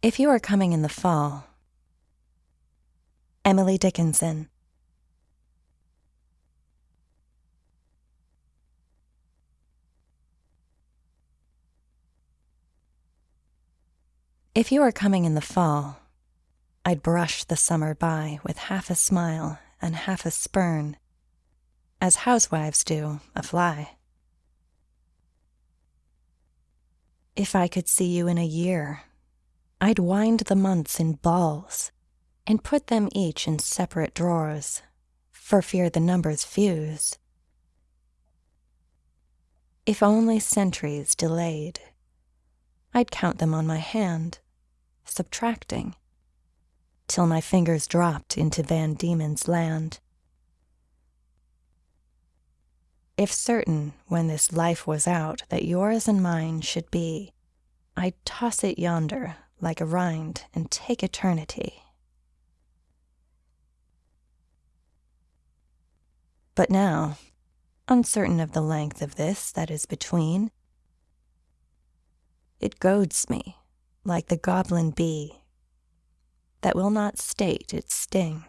If you are coming in the fall, Emily Dickinson. If you are coming in the fall, I'd brush the summer by with half a smile and half a spurn, as housewives do a fly. If I could see you in a year, I'd wind the months in balls and put them each in separate drawers, for fear the numbers fuse. If only centuries delayed, I'd count them on my hand, subtracting, till my fingers dropped into Van Diemen's land. If certain, when this life was out, that yours and mine should be, I'd toss it yonder like a rind and take eternity. But now, uncertain of the length of this that is between, it goads me like the goblin bee that will not state its sting.